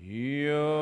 Yo.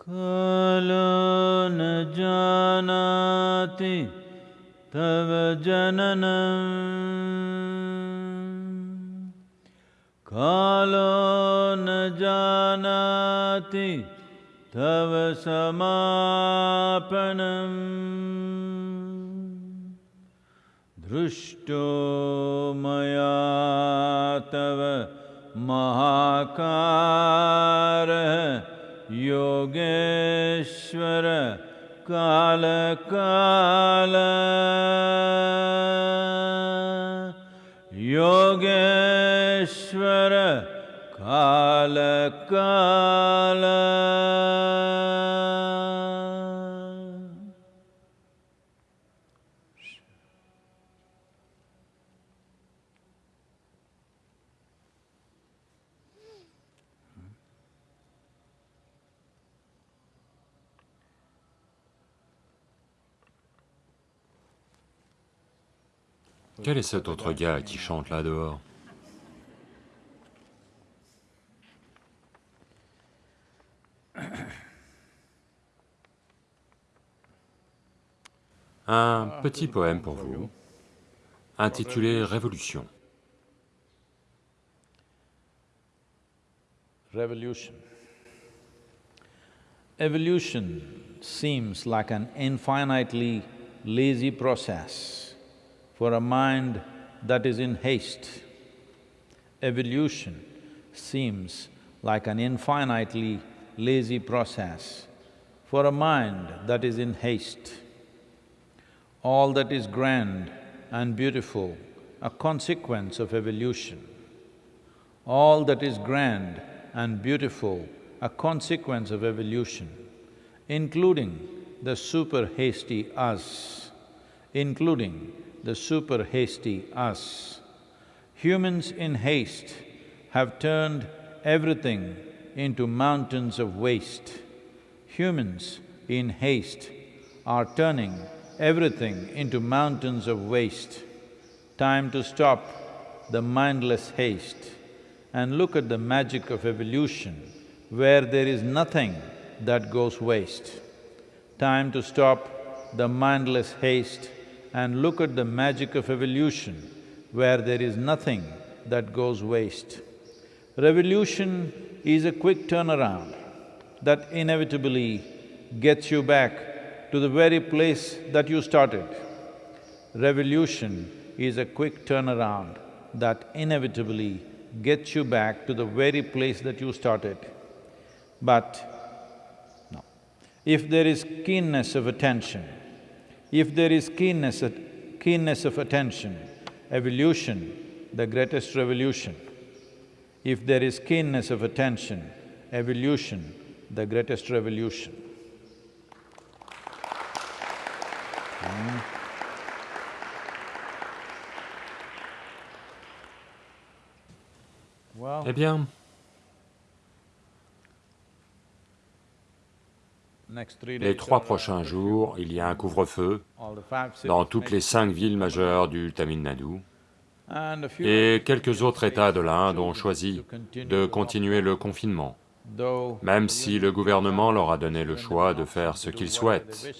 कालो न जानाति तव जननम् कालो न जानाति तव समापनम् दृष्टो मया तव महाकारः योगेश्वर कालकाल योगेश्वर कालकाल Quel est cet autre gars qui chante là dehors Un petit poème pour vous, intitulé Révolution. Revolution. Evolution seems like an infinitely lazy process for a mind that is in haste. Evolution seems like an infinitely lazy process for a mind that is in haste. All that is grand and beautiful, a consequence of evolution all that is grand and beautiful a consequence of evolution, including the super hasty us, including the super hasty us. Humans in haste have turned everything into mountains of waste. Humans in haste are turning everything into mountains of waste. Time to stop the mindless haste and look at the magic of evolution where there is nothing that goes waste. Time to stop the mindless haste and look at the magic of evolution where there is nothing that goes waste. Revolution is a quick turnaround that inevitably gets you back to the very place that you started. Revolution is a quick turnaround that inevitably gets you back to the very place that you started. But, no. If there is keenness of attention, if there is keenness, at- keenness of attention, evolution, the greatest revolution. If there is keenness of attention, evolution, the greatest revolution. Well, Eh bien, les trois prochains jours, il y a un couvre-feu dans toutes les cinq villes majeures du Tamil Nadu, et quelques autres États de l'Inde ont choisi de continuer le confinement, même si le gouvernement leur a donné le choix de faire ce qu'ils souhaitent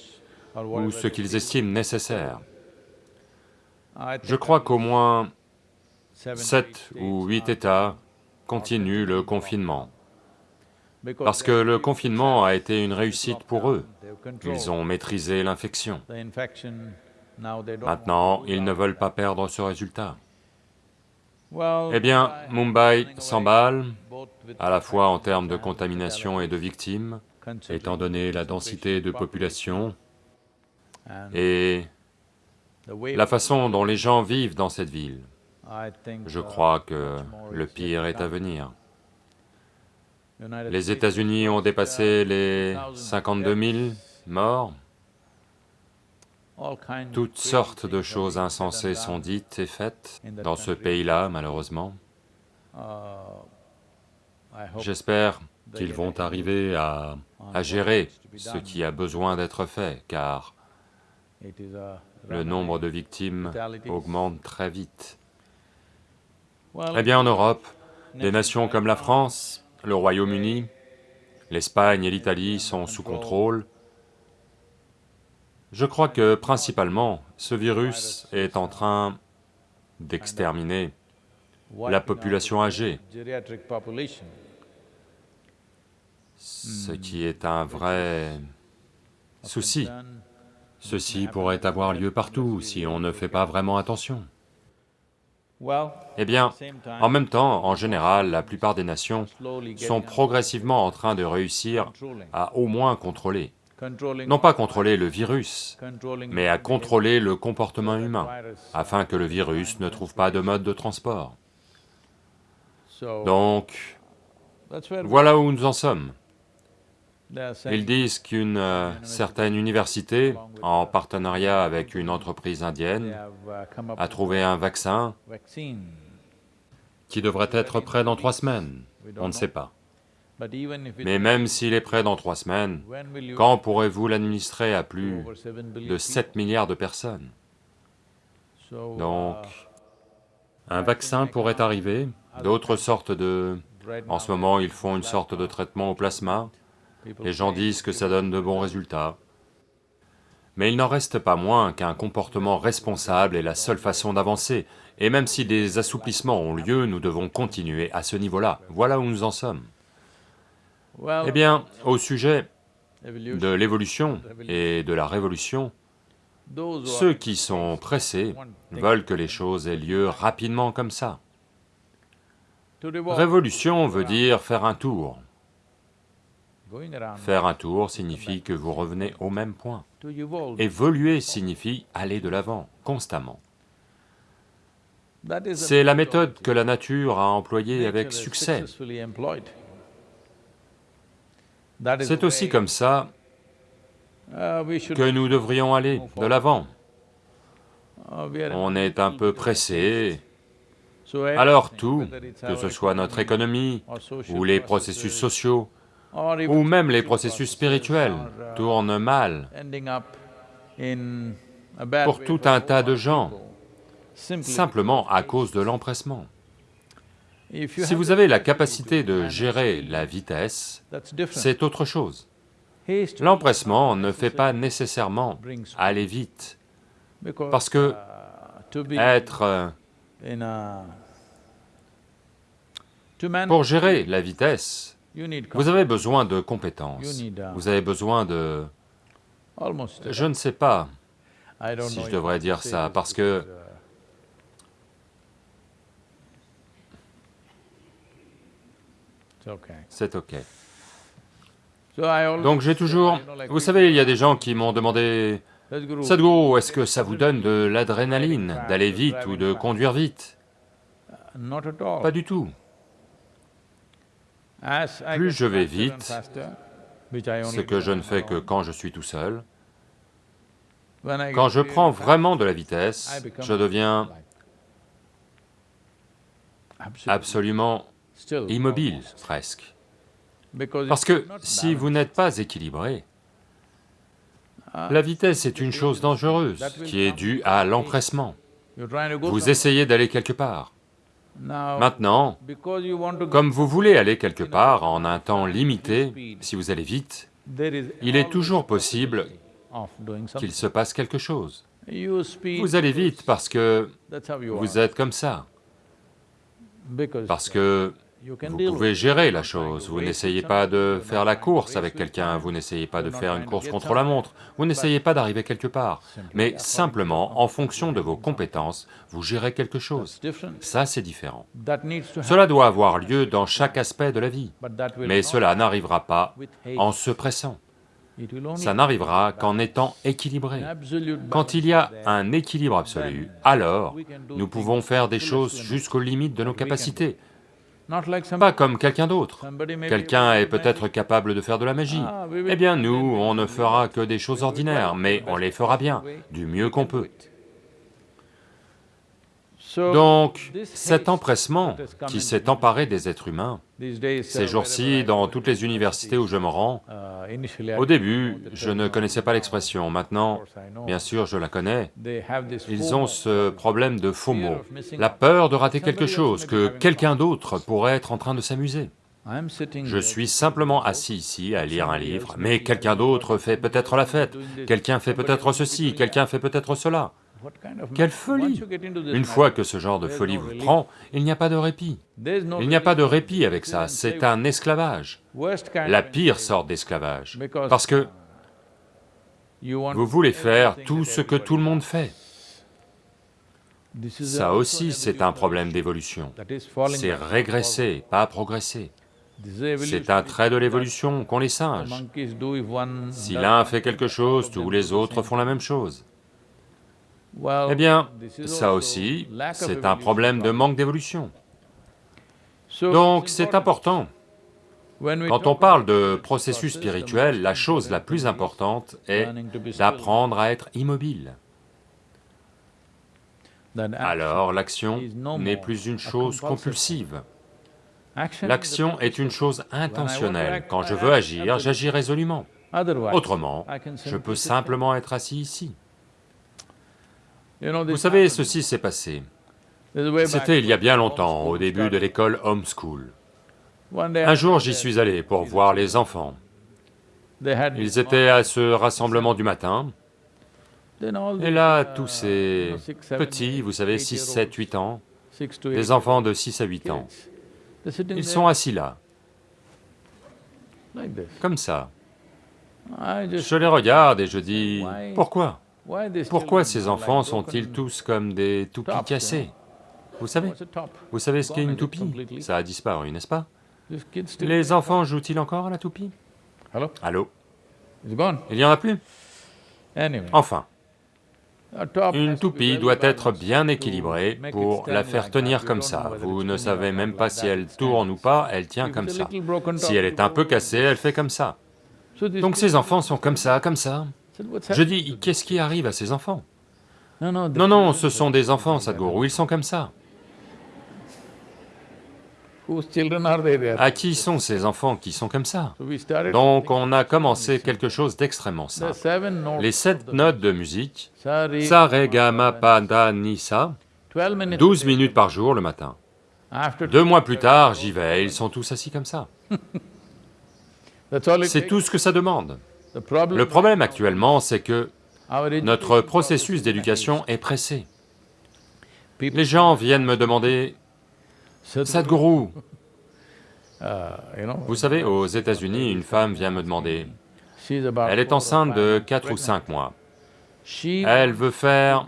ou ce qu'ils estiment nécessaire. Je crois qu'au moins sept ou huit États continuent le confinement, parce que le confinement a été une réussite pour eux. Ils ont maîtrisé l'infection. Maintenant, ils ne veulent pas perdre ce résultat. Eh bien, Mumbai s'emballe, à la fois en termes de contamination et de victimes, étant donné la densité de population et la façon dont les gens vivent dans cette ville. Je crois que le pire est à venir. Les États-Unis ont dépassé les 52 000 morts. Toutes sortes de choses insensées sont dites et faites dans ce pays-là, malheureusement. J'espère qu'ils vont arriver à, à gérer ce qui a besoin d'être fait, car le nombre de victimes augmente très vite. Eh bien, en Europe, des nations comme la France, le Royaume-Uni, l'Espagne et l'Italie sont sous contrôle, je crois que principalement, ce virus est en train d'exterminer la population âgée, ce qui est un vrai souci. Ceci pourrait avoir lieu partout si on ne fait pas vraiment attention. Eh bien, en même temps, en général, la plupart des nations sont progressivement en train de réussir à au moins contrôler non pas contrôler le virus, mais à contrôler le comportement humain, afin que le virus ne trouve pas de mode de transport. Donc, voilà où nous en sommes. Ils disent qu'une euh, certaine université, en partenariat avec une entreprise indienne, a trouvé un vaccin qui devrait être prêt dans trois semaines, on ne sait pas. Mais même s'il est prêt dans trois semaines, quand pourrez-vous l'administrer à plus de 7 milliards de personnes? Donc, un vaccin pourrait arriver, d'autres sortes de... En ce moment, ils font une sorte de traitement au plasma, les gens disent que ça donne de bons résultats. Mais il n'en reste pas moins qu'un comportement responsable est la seule façon d'avancer, et même si des assouplissements ont lieu, nous devons continuer à ce niveau-là, voilà où nous en sommes. Eh bien, au sujet de l'évolution et de la révolution, ceux qui sont pressés veulent que les choses aient lieu rapidement comme ça. Révolution veut dire faire un tour. Faire un tour signifie que vous revenez au même point. Évoluer signifie aller de l'avant, constamment. C'est la méthode que la nature a employée avec succès. C'est aussi comme ça que nous devrions aller de l'avant. On est un peu pressé, alors tout, que ce soit notre économie, ou les processus sociaux, ou même les processus spirituels, uh, tourne mal pour tout un tas de gens, simplement à cause de l'empressement. Si vous avez la capacité de gérer la vitesse, c'est autre chose. L'empressement ne fait pas nécessairement aller vite, parce que être... Euh, pour gérer la vitesse, vous avez besoin de compétences, vous avez besoin de... Je ne sais pas si je devrais dire ça, parce que c'est ok. Donc j'ai toujours... Vous savez, il y a des gens qui m'ont demandé, « Sadhguru, est-ce que ça vous donne de l'adrénaline d'aller vite ou de conduire vite ?» Pas du tout. Plus je vais vite, ce que je ne fais que quand je suis tout seul, quand je prends vraiment de la vitesse, je deviens absolument immobile presque. Parce que si vous n'êtes pas équilibré, la vitesse est une chose dangereuse qui est due à l'empressement. Vous essayez d'aller quelque part. Maintenant, comme vous voulez aller quelque part en un temps limité, si vous allez vite, il est toujours possible qu'il se passe quelque chose. Vous allez vite parce que vous êtes comme ça, parce que vous pouvez gérer la chose, vous n'essayez pas de faire la course avec quelqu'un, vous n'essayez pas de faire une course contre la montre, vous n'essayez pas d'arriver quelque part, mais simplement, en fonction de vos compétences, vous gérez quelque chose. Ça, c'est différent. Cela doit avoir lieu dans chaque aspect de la vie, mais cela n'arrivera pas en se pressant. Ça n'arrivera qu'en étant équilibré. Quand il y a un équilibre absolu, alors nous pouvons faire des choses jusqu'aux limites de nos capacités, pas comme quelqu'un d'autre. Quelqu'un est peut-être capable de faire de la magie. Ah, eh bien nous, on ne fera que des choses ordinaires, mais on les fera bien, du mieux qu'on peut. Donc, cet empressement qui s'est emparé des êtres humains, ces jours-ci, dans toutes les universités où je me rends, uh, au début, je ne connaissais pas l'expression, maintenant, bien sûr, je la connais, ils ont ce problème de FOMO, la peur de rater quelque chose, que quelqu'un d'autre pourrait être en train de s'amuser. Je suis simplement assis ici à lire un livre, mais quelqu'un d'autre fait peut-être la fête, quelqu'un fait peut-être ceci, quelqu'un fait peut-être cela. Quelle folie Une fois que ce genre de folie vous prend, il n'y a pas de répit. Il n'y a pas de répit avec ça, c'est un esclavage. La pire sorte d'esclavage, parce que vous voulez faire tout ce que tout le monde fait. Ça aussi, c'est un problème d'évolution. C'est régresser, pas progresser. C'est un trait de l'évolution qu'ont les singes. Si l'un fait quelque chose, tous les autres font la même chose. Eh bien, ça aussi, c'est un problème de manque d'évolution. Donc c'est important. Quand on parle de processus spirituel, la chose la plus importante est d'apprendre à être immobile. Alors l'action n'est plus une chose compulsive. L'action est une chose intentionnelle. Quand je veux agir, j'agis résolument. Autrement, je peux simplement être assis ici. Vous savez, ceci s'est passé. C'était il y a bien longtemps, au début de l'école homeschool. Un jour, j'y suis allé pour voir les enfants. Ils étaient à ce rassemblement du matin, et là, tous ces petits, vous savez, 6, 7, 8 ans, des enfants de 6 à 8 ans, ils sont assis là, comme ça. Je les regarde et je dis, pourquoi? Pourquoi ces enfants sont-ils tous comme des toupies cassés Vous savez Vous savez ce qu'est une toupie? Ça a disparu, n'est-ce pas? Les enfants jouent-ils encore à la toupie? Allô? Il n'y en a plus? Enfin, une toupie doit être bien équilibrée pour la faire tenir comme ça. Vous ne savez même pas si elle tourne ou pas, elle tient comme ça. Si elle est un peu cassée, elle fait comme ça. Donc ces enfants sont comme ça, comme ça. Je dis, qu'est-ce qui arrive à ces enfants? Non, non, ce sont des enfants, Sadhguru, ils sont comme ça. À qui sont ces enfants qui sont comme ça? Donc on a commencé quelque chose d'extrêmement simple. Les sept notes de musique, sa, ga, ma, pa, da, ni, sa, 12 minutes par jour le matin. Deux mois plus tard, j'y vais, ils sont tous assis comme ça. C'est tout ce que ça demande. Le problème actuellement, c'est que notre processus d'éducation est pressé. Les gens viennent me demander, Sadhguru, uh, vous savez, aux États-Unis, une femme vient me demander, elle est enceinte de 4 ou 5 mois, elle veut faire...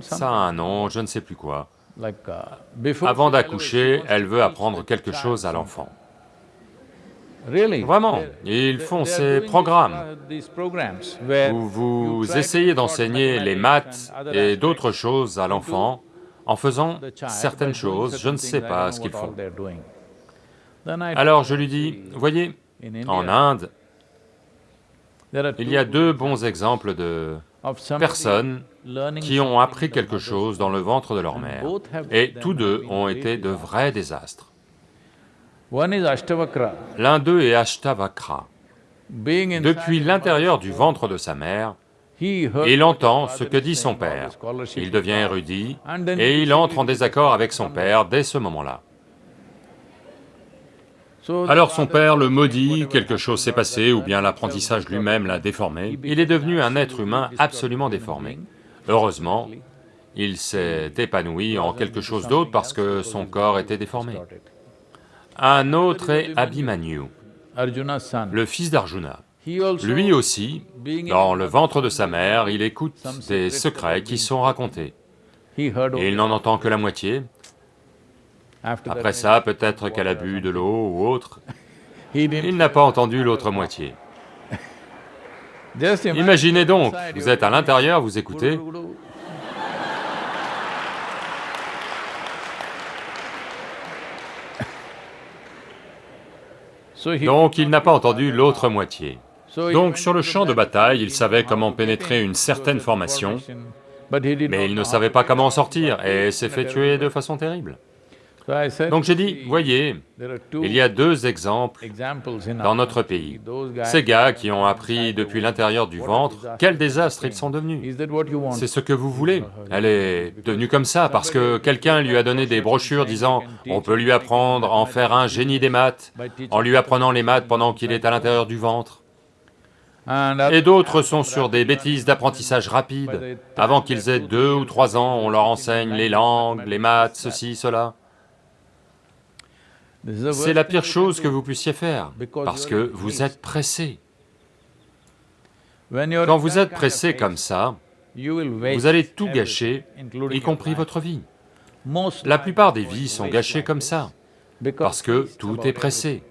ça a un nom, je ne sais plus quoi. Uh, Avant d'accoucher, elle veut apprendre quelque chose à l'enfant. Vraiment, ils font ces programmes. où vous essayez d'enseigner les maths et d'autres choses à l'enfant en faisant certaines choses, je ne sais pas ce qu'ils font. Alors je lui dis, voyez, en Inde, il y a deux bons exemples de personnes qui ont appris quelque chose dans le ventre de leur mère, et tous deux ont été de vrais désastres. L'un d'eux est Ashtavakra. Depuis l'intérieur du ventre de sa mère, il entend ce que dit son père, il devient érudit, et il entre en désaccord avec son père dès ce moment-là. Alors son père le maudit, quelque chose s'est passé, ou bien l'apprentissage lui-même l'a déformé, il est devenu un être humain absolument déformé. Heureusement, il s'est épanoui en quelque chose d'autre parce que son corps était déformé. Un autre est Abhimanyu, le fils d'Arjuna. Lui aussi, dans le ventre de sa mère, il écoute des secrets qui sont racontés. Il n'en entend que la moitié. Après ça, peut-être qu'elle a bu de l'eau ou autre. Il n'a pas entendu l'autre moitié. Imaginez donc, vous êtes à l'intérieur, vous écoutez, donc il n'a pas entendu l'autre moitié. Donc sur le champ de bataille, il savait comment pénétrer une certaine formation, mais il ne savait pas comment en sortir et s'est fait tuer de façon terrible. Donc j'ai dit, voyez, il y a deux exemples dans notre pays. Ces gars qui ont appris depuis l'intérieur du ventre, quel désastre ils sont devenus. C'est ce que vous voulez. Elle est devenue comme ça parce que quelqu'un lui a donné des brochures disant on peut lui apprendre à en faire un génie des maths, en lui apprenant les maths pendant qu'il est à l'intérieur du ventre. Et d'autres sont sur des bêtises d'apprentissage rapide. Avant qu'ils aient deux ou trois ans, on leur enseigne les langues, les maths, ceci, cela. C'est la pire chose que vous puissiez faire, parce que vous êtes pressé. Quand vous êtes pressé comme ça, vous allez tout gâcher, y compris votre vie. La plupart des vies sont gâchées comme ça, parce que tout est pressé.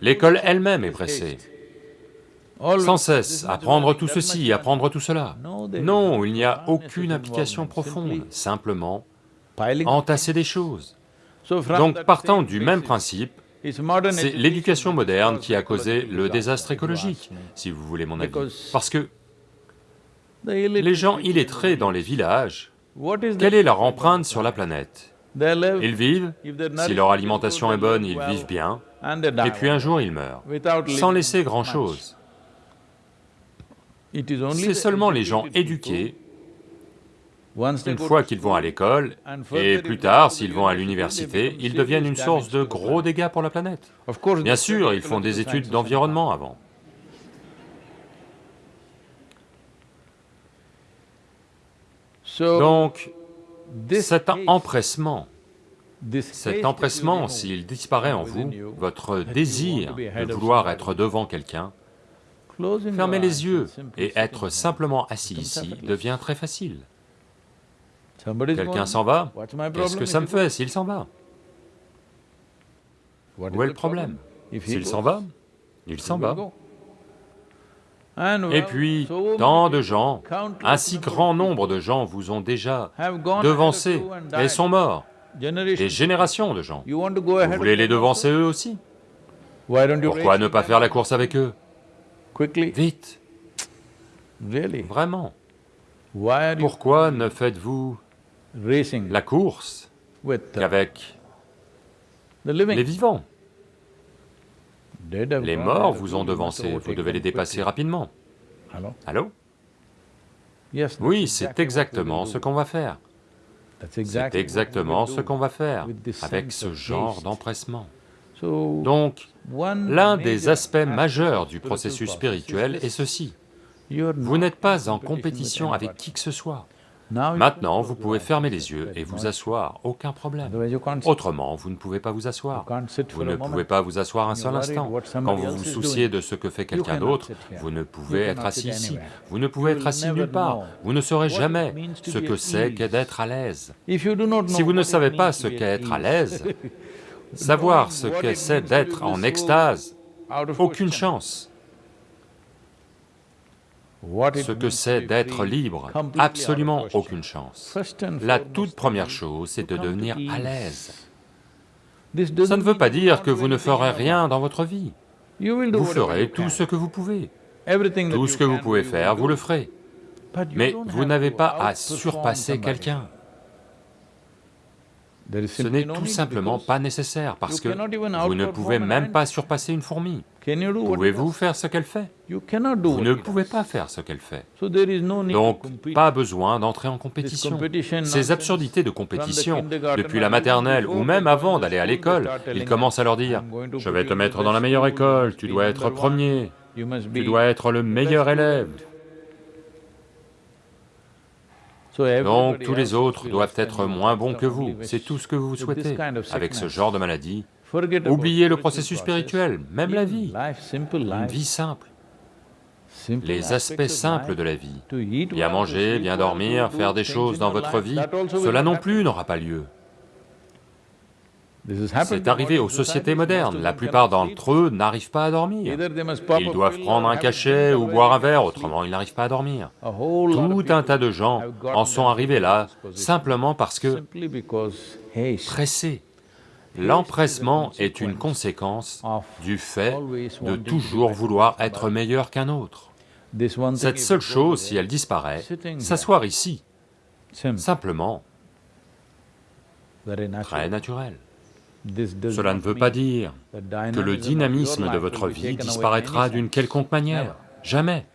L'école elle-même est pressée. Sans cesse, apprendre tout ceci, apprendre tout cela. Non, il n'y a aucune application profonde, simplement entasser des choses. Donc partant du même principe, c'est l'éducation moderne qui a causé le désastre écologique, si vous voulez mon avis. Parce que les gens illettrés dans les villages, quelle est leur empreinte sur la planète? Ils vivent, si leur alimentation est bonne, ils vivent bien, et puis un jour ils meurent, sans laisser grand-chose. C'est seulement les gens éduqués une fois qu'ils vont à l'école, et plus tard, s'ils vont à l'université, ils deviennent une source de gros dégâts pour la planète. Bien sûr, ils font des études d'environnement avant. Donc, cet empressement, cet empressement, s'il disparaît en vous, votre désir de vouloir être devant quelqu'un, fermer les yeux et être simplement assis ici devient très facile. Quelqu'un s'en va, qu'est-ce que ça me fait s'il s'en va Où est le problème S'il s'en va, il s'en va. Et puis, tant de gens, un si grand nombre de gens vous ont déjà devancé et sont morts. Des générations de gens. Vous voulez les devancer eux aussi Pourquoi ne pas faire la course avec eux Vite. Vraiment. Pourquoi ne faites-vous la course uh, qu'avec les vivants. Les morts vous ont devancé, vous devez les dépasser rapidement. Allô? Oui, c'est exactement ce qu'on va faire. C'est exactement ce qu'on va faire avec ce genre d'empressement. Donc, l'un des aspects majeurs du processus spirituel est ceci. Vous n'êtes pas en compétition avec qui que ce soit. Maintenant, vous pouvez fermer les yeux et vous asseoir, aucun problème. Autrement, vous ne pouvez pas vous asseoir. Vous ne pouvez pas vous asseoir un seul instant. Quand vous vous souciez de ce que fait quelqu'un d'autre, vous ne pouvez être assis ici. Vous ne pouvez être assis nulle part. Vous ne saurez jamais ce que c'est qu'être d'être à l'aise. Si vous ne savez pas ce qu'est être à l'aise, savoir ce que c'est d'être en extase, aucune chance ce que c'est d'être libre, absolument aucune chance. La toute première chose, c'est de devenir à l'aise. Ça ne veut pas dire que vous ne ferez rien dans votre vie. Vous ferez tout ce que vous pouvez. Tout ce que vous pouvez faire, vous le ferez. Mais vous n'avez pas à surpasser quelqu'un. Ce n'est tout simplement pas nécessaire, parce que vous ne pouvez même pas surpasser une fourmi. Pouvez-vous faire ce qu'elle fait? Vous ne pouvez pas faire ce qu'elle fait. Donc, pas besoin d'entrer en compétition. Ces absurdités de compétition, depuis la maternelle ou même avant d'aller à l'école, ils commencent à leur dire « je vais te mettre dans la meilleure école, tu dois être premier, tu dois être le meilleur élève ». Donc tous les autres doivent être moins bons que vous, c'est tout ce que vous souhaitez. Avec ce genre de maladie, oubliez le processus spirituel, même la vie, une vie simple. Les aspects simples de la vie, bien manger, bien dormir, faire des choses dans votre vie, cela non plus n'aura pas lieu. C'est arrivé aux sociétés modernes, la plupart d'entre eux n'arrivent pas à dormir. Ils doivent prendre un cachet ou boire un verre, autrement ils n'arrivent pas à dormir. Tout un tas de gens en sont arrivés là, simplement parce que pressés. L'empressement est une conséquence du fait de toujours vouloir être meilleur qu'un autre. Cette seule chose, si elle disparaît, s'asseoir ici, simplement très naturel. Cela ne veut pas dire que le dynamisme de votre vie disparaîtra d'une quelconque manière, jamais.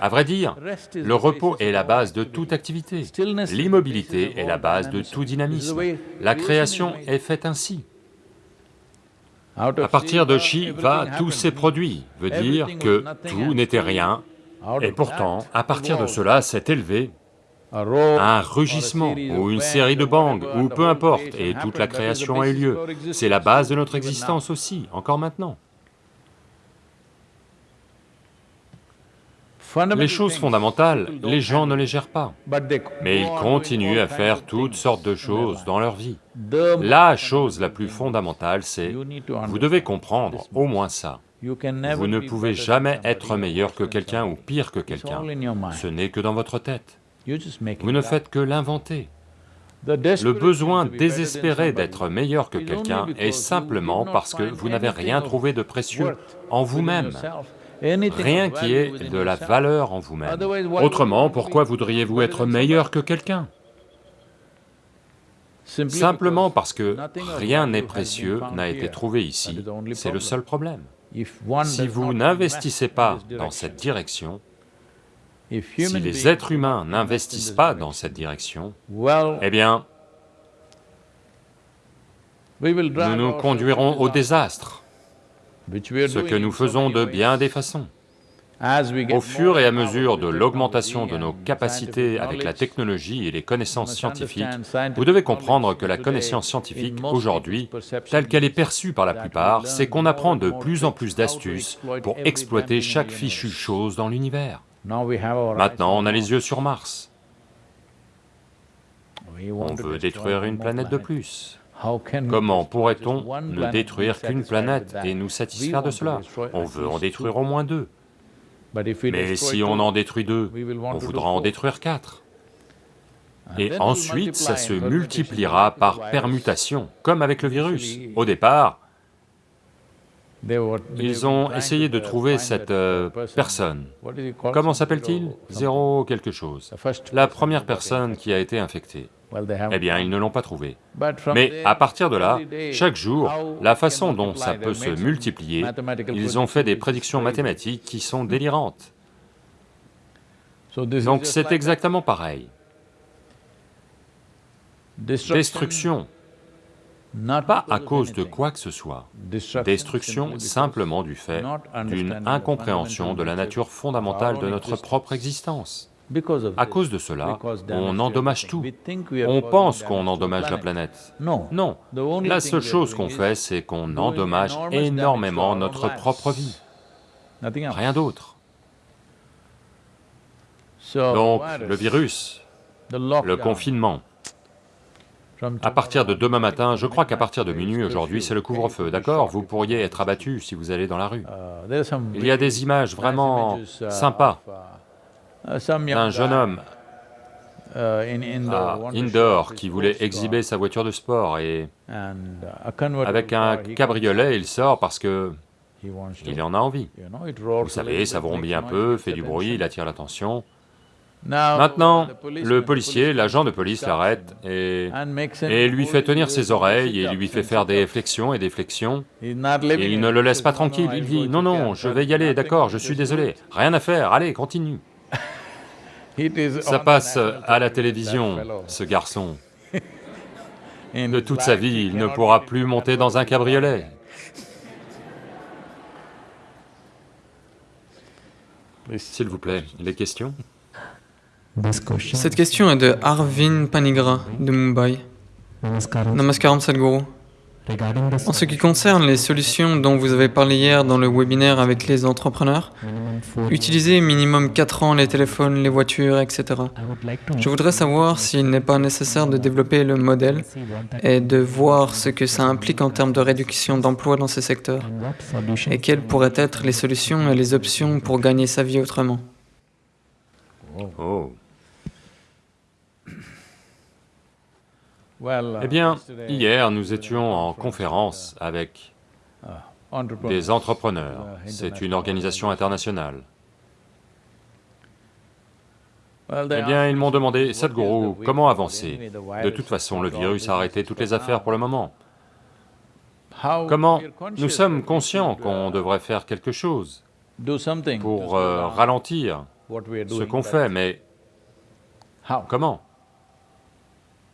À vrai dire, le repos est la base de toute activité, l'immobilité est la base de tout dynamisme. La création est faite ainsi. À partir de Shiva, tout s'est produit, veut dire que tout n'était rien, et pourtant, à partir de cela s'est élevé un rugissement ou une série de bangs, ou peu importe, et toute la création a eu lieu. C'est la base de notre existence aussi, encore maintenant. Les choses fondamentales, les gens ne les gèrent pas, mais ils continuent à faire toutes sortes de choses dans leur vie. La chose la plus fondamentale, c'est, vous devez comprendre au moins ça. Vous ne pouvez jamais être meilleur que quelqu'un ou pire que quelqu'un, ce n'est que dans votre tête. Vous ne faites que l'inventer. Le besoin désespéré d'être meilleur que quelqu'un est simplement parce que vous n'avez rien trouvé de précieux en vous-même, rien qui ait de la valeur en vous-même. Autrement, pourquoi voudriez-vous être meilleur que quelqu'un? Simplement parce que rien n'est précieux, n'a été trouvé ici, c'est le seul problème. Si vous n'investissez pas dans cette direction, si les êtres humains n'investissent pas dans cette direction, eh bien, nous nous conduirons au désastre, ce que nous faisons de bien des façons. Au fur et à mesure de l'augmentation de nos capacités avec la technologie et les connaissances scientifiques, vous devez comprendre que la connaissance scientifique, aujourd'hui, telle qu'elle est perçue par la plupart, c'est qu'on apprend de plus en plus d'astuces pour exploiter chaque fichue chose dans l'univers. Maintenant, on a les yeux sur Mars. On veut détruire une planète de plus. Comment pourrait-on ne détruire qu'une planète et nous satisfaire de cela? On veut en détruire au moins deux. Mais si on en détruit deux, on voudra en détruire quatre. Et ensuite, ça se multipliera par permutation, comme avec le virus. Au départ, ils ont essayé de trouver cette euh, personne. Comment s'appelle-t-il? Zéro quelque chose. La première personne qui a été infectée. Eh bien, ils ne l'ont pas trouvé. Mais à partir de là, chaque jour, la façon dont ça peut se multiplier, ils ont fait des prédictions mathématiques qui sont délirantes. Donc c'est exactement pareil. Destruction, pas à cause de quoi que ce soit, destruction simplement du fait d'une incompréhension de la nature fondamentale de notre propre existence. À cause de cela, on endommage tout. On pense qu'on endommage la planète. Non, la seule chose qu'on fait, c'est qu'on endommage énormément notre propre vie, rien d'autre. Donc, le virus, le confinement, à partir de demain matin, je crois qu'à partir de minuit aujourd'hui, c'est le couvre-feu, d'accord? Vous pourriez être abattu si vous allez dans la rue. Il y a des images vraiment sympas d'un jeune homme à Indore qui voulait exhiber sa voiture de sport et avec un cabriolet, il sort parce que il en a envie. Vous savez, ça vrombit un peu, fait du bruit, il attire l'attention. Maintenant, le policier, l'agent de police l'arrête et, et lui fait tenir ses oreilles et lui fait faire des flexions et des flexions. Et il ne le laisse pas tranquille, il dit, non, non, je vais y aller, d'accord, je suis désolé, rien à faire, allez, continue. Ça passe à la télévision, ce garçon. De toute sa vie, il ne pourra plus monter dans un cabriolet. S'il vous plaît, les questions? Cette question est de Arvin Panigra de Mumbai. Namaskaram Sadhguru. En ce qui concerne les solutions dont vous avez parlé hier dans le webinaire avec les entrepreneurs, utiliser minimum 4 ans les téléphones, les voitures, etc. Je voudrais savoir s'il n'est pas nécessaire de développer le modèle et de voir ce que ça implique en termes de réduction d'emplois dans ces secteurs et quelles pourraient être les solutions et les options pour gagner sa vie autrement. Oh. Eh bien, hier, nous étions en conférence avec des entrepreneurs, c'est une organisation internationale. Eh bien, ils m'ont demandé, Sadhguru, comment avancer? De toute façon, le virus a arrêté toutes les affaires pour le moment. Comment Nous sommes conscients qu'on devrait faire quelque chose pour euh, ralentir ce qu'on fait, mais comment?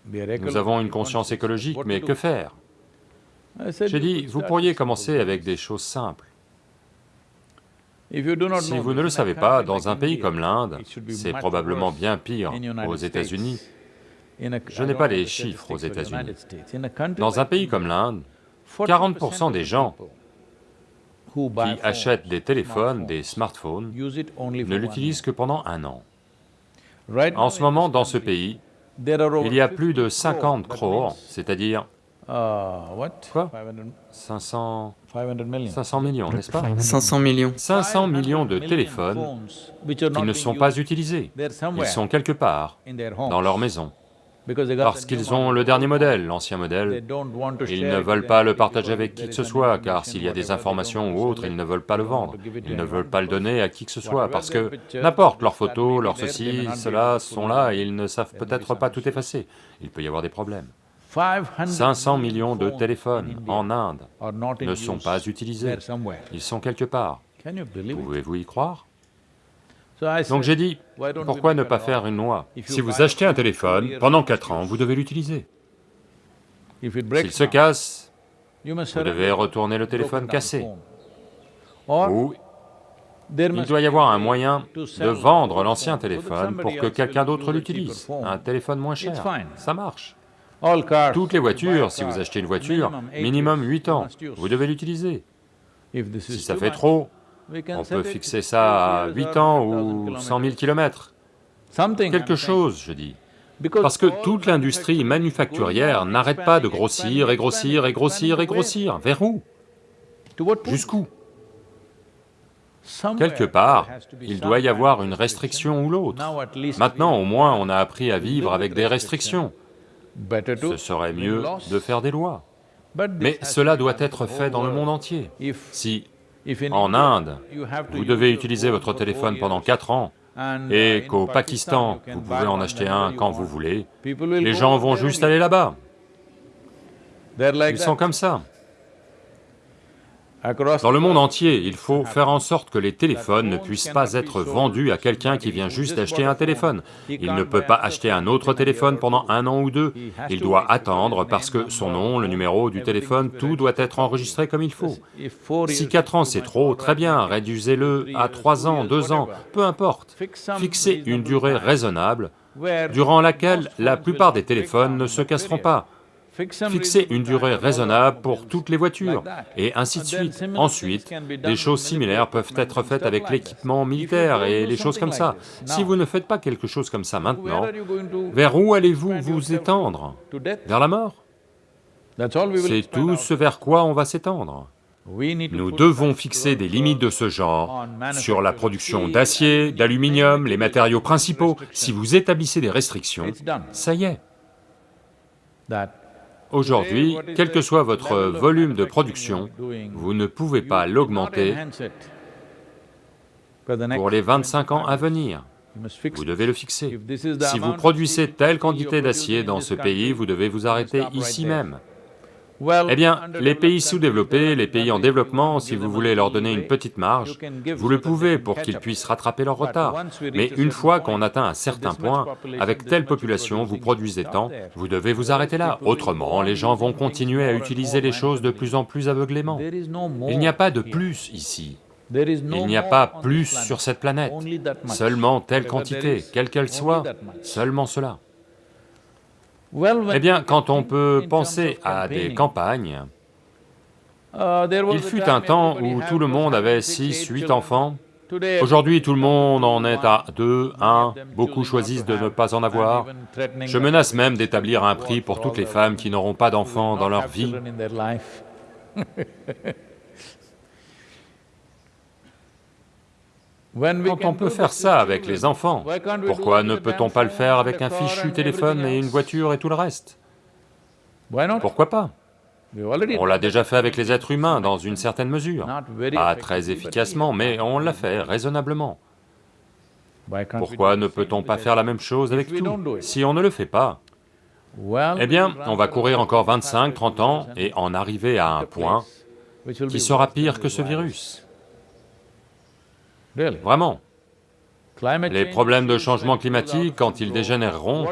Nous avons une conscience écologique, mais que faire J'ai dit, vous pourriez commencer avec des choses simples. Si vous ne le savez pas, dans un pays comme l'Inde, c'est probablement bien pire aux États-Unis. Je n'ai pas les chiffres aux États-Unis. Dans un pays comme l'Inde, 40% des gens qui achètent des téléphones, des smartphones, ne l'utilisent que pendant un an. En ce moment, dans ce pays, il y a plus de 50 crores, c'est-à-dire Uh, Quoi? 500... 500 millions, n'est-ce pas? 500 millions. 500 millions de téléphones qui ne sont pas utilisés. Ils sont quelque part, dans leur maison. Parce qu'ils ont le dernier modèle, l'ancien modèle, ils ne veulent pas le partager avec qui que ce soit, car s'il y a des informations ou autres, ils ne veulent pas le vendre, ils ne veulent pas le donner à qui que ce soit, parce que n'importe, leurs photos, leurs ceci, cela sont là, et ils ne savent peut-être pas tout effacer, il peut y avoir des problèmes. 500 millions de téléphones en Inde ne sont pas utilisés, ils sont quelque part. Pouvez-vous y croire? Donc j'ai dit, pourquoi ne pas faire une loi? Si vous achetez un téléphone, pendant 4 ans, vous devez l'utiliser. S'il se casse, vous devez retourner le téléphone cassé. Ou il doit y avoir un moyen de vendre l'ancien téléphone pour que quelqu'un d'autre l'utilise, un téléphone moins cher, ça marche. Toutes les voitures, si vous achetez une voiture, minimum 8 ans, vous devez l'utiliser. Si ça fait trop, on peut fixer ça à 8 ans ou 100 000 kilomètres. Quelque chose, je dis. Parce que toute l'industrie manufacturière n'arrête pas de grossir et grossir et grossir et grossir. Vers où? Jusqu'où? Quelque part, il doit y avoir une restriction ou l'autre. Maintenant, au moins, on a appris à vivre avec des restrictions. Ce serait mieux de faire des lois. Mais cela doit être fait dans le monde entier. Si, en Inde, vous devez utiliser votre téléphone pendant quatre ans, et qu'au Pakistan, vous pouvez en acheter un quand vous voulez, les gens vont juste aller là-bas. Ils sont comme ça. Dans le monde entier, il faut faire en sorte que les téléphones ne puissent pas être vendus à quelqu'un qui vient juste d'acheter un téléphone. Il ne peut pas acheter un autre téléphone pendant un an ou deux, il doit attendre parce que son nom, le numéro du téléphone, tout doit être enregistré comme il faut. Si quatre ans c'est trop, très bien, réduisez-le à trois ans, deux ans, peu importe. Fixez une durée raisonnable durant laquelle la plupart des téléphones ne se casseront pas, fixer une durée raisonnable pour toutes les voitures, et ainsi de suite. Ensuite, des choses similaires peuvent être faites avec l'équipement militaire et les choses comme ça. Si vous ne faites pas quelque chose comme ça maintenant, vers où allez-vous vous étendre? Vers la mort? C'est tout ce vers quoi on va s'étendre. Nous devons fixer des limites de ce genre sur la production d'acier, d'aluminium, les matériaux principaux. Si vous établissez des restrictions, ça y est. Aujourd'hui, quel que soit votre volume de production, vous ne pouvez pas l'augmenter pour les 25 ans à venir. Vous devez le fixer. Si vous produisez telle quantité d'acier dans ce pays, vous devez vous arrêter ici même. Eh bien, les pays sous-développés, les pays en développement, si vous voulez leur donner une petite marge, vous le pouvez pour qu'ils puissent rattraper leur retard. Mais une fois qu'on atteint un certain point, avec telle population, vous produisez tant, vous devez vous arrêter là. Autrement, les gens vont continuer à utiliser les choses de plus en plus aveuglément. Il n'y a pas de plus ici. Il n'y a pas plus sur cette planète, seulement telle quantité, quelle qu'elle soit, seulement cela. Eh bien, quand on peut penser à des campagnes, uh, il fut un temps où tout le monde avait 6, 8 enfants. Aujourd'hui, tout le monde en est à 2, 1, beaucoup choisissent de ne pas en avoir. Je menace même d'établir un prix pour toutes les femmes qui n'auront pas d'enfants dans leur vie. Quand on peut faire ça avec les enfants, pourquoi ne peut-on pas le faire avec un fichu téléphone et une voiture et tout le reste? Pourquoi pas? On l'a déjà fait avec les êtres humains dans une certaine mesure, pas très efficacement, mais on l'a fait raisonnablement. Pourquoi ne peut-on pas faire la même chose avec tout? Si on ne le fait pas, eh bien, on va courir encore 25, 30 ans et en arriver à un point qui sera pire que ce virus. Vraiment. Les problèmes de changement climatique, quand ils dégénéreront,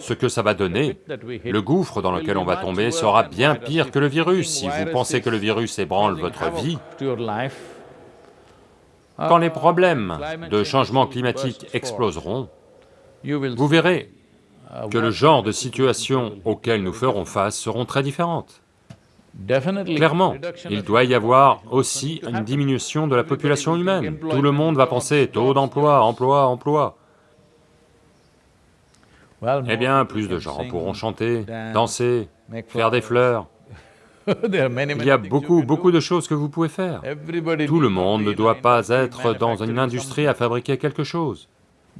ce que ça va donner, le gouffre dans lequel on va tomber sera bien pire que le virus. Si vous pensez que le virus ébranle votre vie, quand les problèmes de changement climatique exploseront, vous verrez que le genre de situations auxquelles nous ferons face seront très différentes. Clairement, il doit y avoir aussi une diminution de la population humaine. Tout le monde va penser taux d'emploi, emploi, emploi. Eh bien, plus de gens pourront chanter, danser, faire des fleurs. Il y a beaucoup, beaucoup de choses que vous pouvez faire. Tout le monde ne doit pas être dans une industrie à fabriquer quelque chose.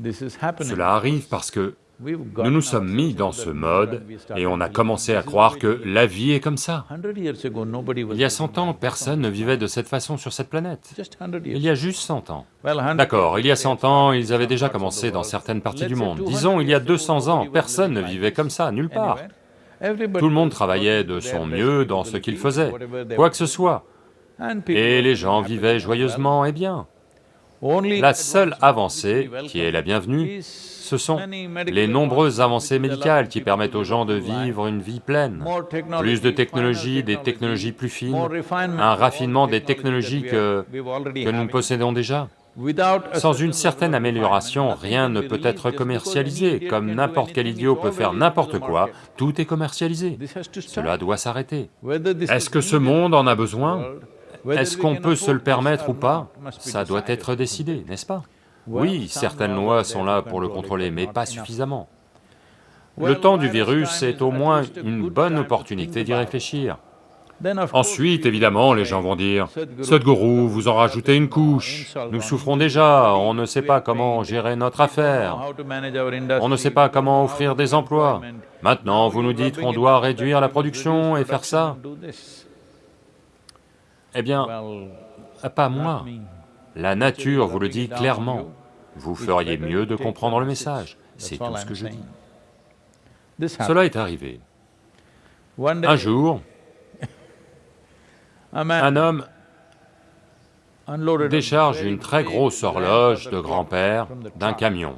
Cela arrive parce que nous nous sommes mis dans ce mode et on a commencé à croire que la vie est comme ça. Il y a 100 ans, personne ne vivait de cette façon sur cette planète. Il y a juste 100 ans. D'accord, il y a 100 ans, ils avaient déjà commencé dans certaines parties du monde. Disons, il y a 200 ans, personne ne vivait comme ça, nulle part. Tout le monde travaillait de son mieux dans ce qu'il faisait, quoi que ce soit. Et les gens vivaient joyeusement et bien. La seule avancée, qui est la bienvenue, ce sont les nombreuses avancées médicales qui permettent aux gens de vivre une vie pleine. Plus de technologies, des technologies plus fines, un raffinement des technologies que, que nous possédons déjà. Sans une certaine amélioration, rien ne peut être commercialisé, comme n'importe quel idiot peut faire n'importe quoi, tout est commercialisé. Cela doit s'arrêter. Est-ce que ce monde en a besoin? Est-ce qu'on peut se le permettre ou pas Ça doit être décidé, n'est-ce pas oui, certaines lois sont là pour le contrôler, mais pas suffisamment. Le temps du virus est au moins une bonne opportunité d'y réfléchir. Ensuite, évidemment, les gens vont dire, « Sadhguru, vous en rajoutez une couche, nous souffrons déjà, on ne sait pas comment gérer notre affaire, on ne sait pas comment offrir des emplois. Maintenant, vous nous dites qu'on doit réduire la production et faire ça. » Eh bien, pas moi. La nature vous le dit clairement, vous feriez mieux de comprendre le message, c'est tout ce que je dis. Cela est arrivé. Un jour, un homme décharge une très grosse horloge de grand-père d'un camion,